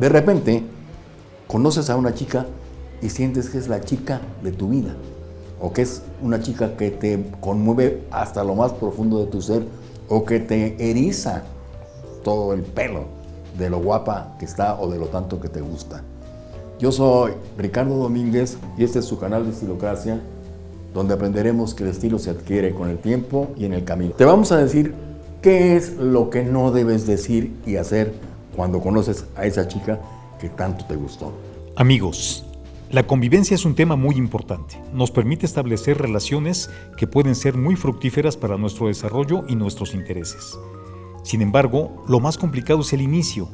De repente, conoces a una chica y sientes que es la chica de tu vida, o que es una chica que te conmueve hasta lo más profundo de tu ser, o que te eriza todo el pelo de lo guapa que está o de lo tanto que te gusta. Yo soy Ricardo Domínguez y este es su canal de Estilocracia, donde aprenderemos que el estilo se adquiere con el tiempo y en el camino. Te vamos a decir qué es lo que no debes decir y hacer cuando conoces a esa chica que tanto te gustó. Amigos, la convivencia es un tema muy importante. Nos permite establecer relaciones que pueden ser muy fructíferas para nuestro desarrollo y nuestros intereses. Sin embargo, lo más complicado es el inicio.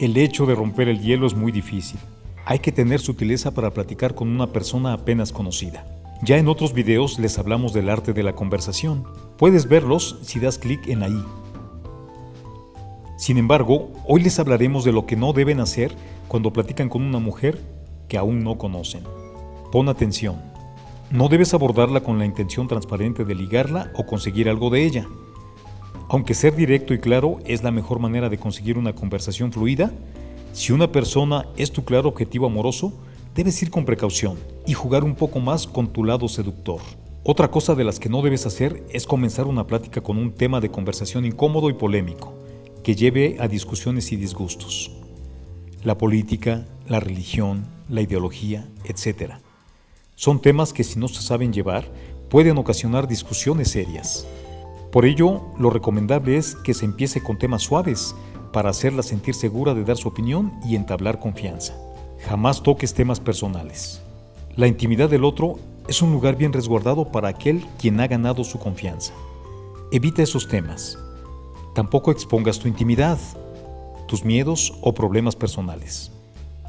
El hecho de romper el hielo es muy difícil. Hay que tener sutileza para platicar con una persona apenas conocida. Ya en otros videos les hablamos del arte de la conversación. Puedes verlos si das clic en ahí. Sin embargo, hoy les hablaremos de lo que no deben hacer cuando platican con una mujer que aún no conocen. Pon atención. No debes abordarla con la intención transparente de ligarla o conseguir algo de ella. Aunque ser directo y claro es la mejor manera de conseguir una conversación fluida, si una persona es tu claro objetivo amoroso, debes ir con precaución y jugar un poco más con tu lado seductor. Otra cosa de las que no debes hacer es comenzar una plática con un tema de conversación incómodo y polémico, que lleve a discusiones y disgustos. La política, la religión, la ideología, etc. Son temas que si no se saben llevar, pueden ocasionar discusiones serias. Por ello, lo recomendable es que se empiece con temas suaves para hacerla sentir segura de dar su opinión y entablar confianza. Jamás toques temas personales. La intimidad del otro es un lugar bien resguardado para aquel quien ha ganado su confianza. Evita esos temas. Tampoco expongas tu intimidad, tus miedos o problemas personales.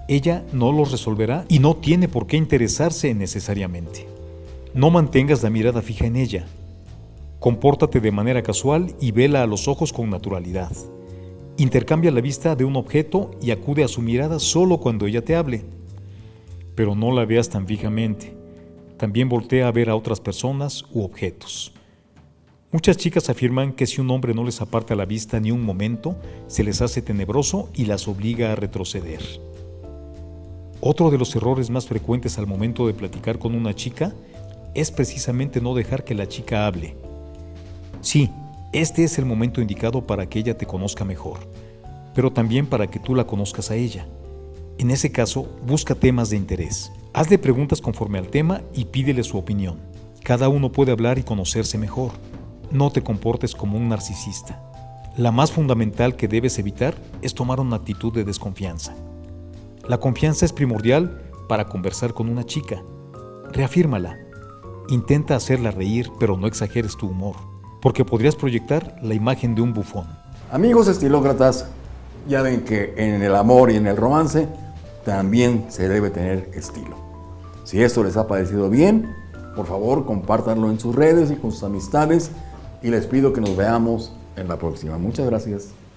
Ella no los resolverá y no tiene por qué interesarse necesariamente. No mantengas la mirada fija en ella. Compórtate de manera casual y vela a los ojos con naturalidad. Intercambia la vista de un objeto y acude a su mirada solo cuando ella te hable. Pero no la veas tan fijamente. También voltea a ver a otras personas u objetos. Muchas chicas afirman que si un hombre no les aparta la vista ni un momento, se les hace tenebroso y las obliga a retroceder. Otro de los errores más frecuentes al momento de platicar con una chica es precisamente no dejar que la chica hable. Sí, este es el momento indicado para que ella te conozca mejor, pero también para que tú la conozcas a ella. En ese caso, busca temas de interés. Hazle preguntas conforme al tema y pídele su opinión. Cada uno puede hablar y conocerse mejor. No te comportes como un narcisista. La más fundamental que debes evitar es tomar una actitud de desconfianza. La confianza es primordial para conversar con una chica. Reafírmala. Intenta hacerla reír, pero no exageres tu humor porque podrías proyectar la imagen de un bufón. Amigos estilócratas, ya ven que en el amor y en el romance también se debe tener estilo. Si esto les ha parecido bien, por favor compártanlo en sus redes y con sus amistades y les pido que nos veamos en la próxima. Muchas gracias.